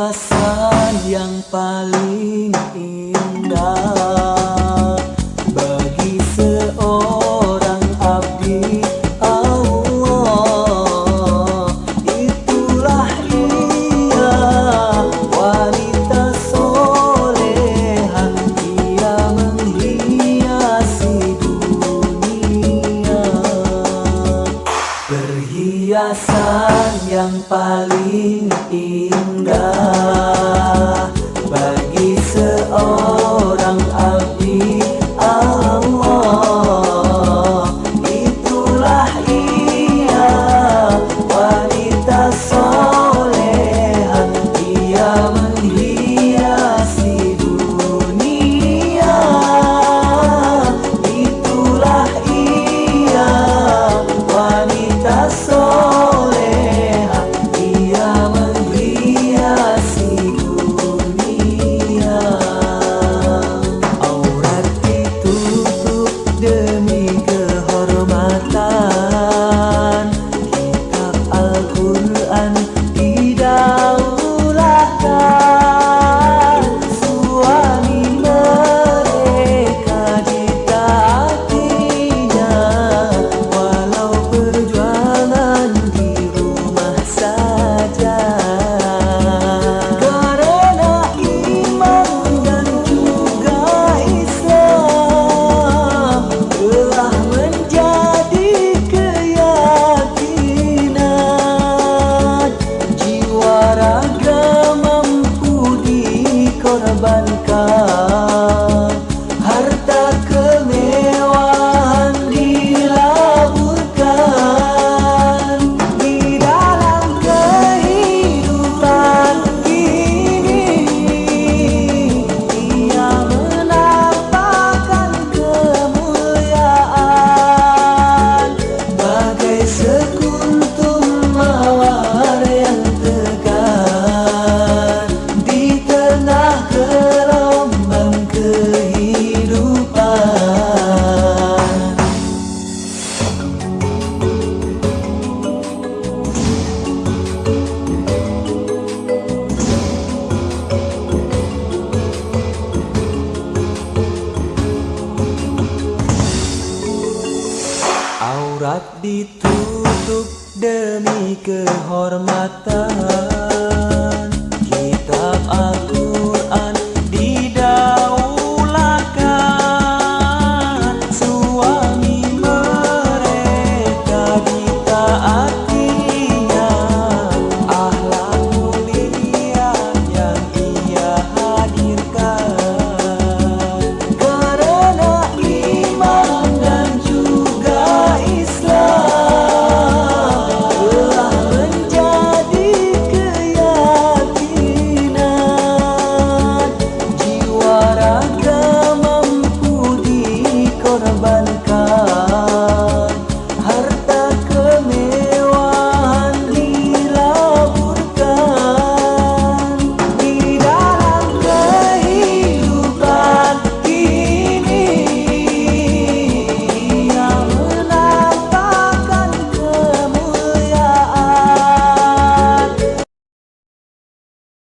hiasan yang paling indah. hiasan yang paling indah bagi seorang abdi Allah. Itulah ia wanita solehan. Ia menghiasi dunia. Itulah ia wanita soleha Sholat ditutup demi kehormatan.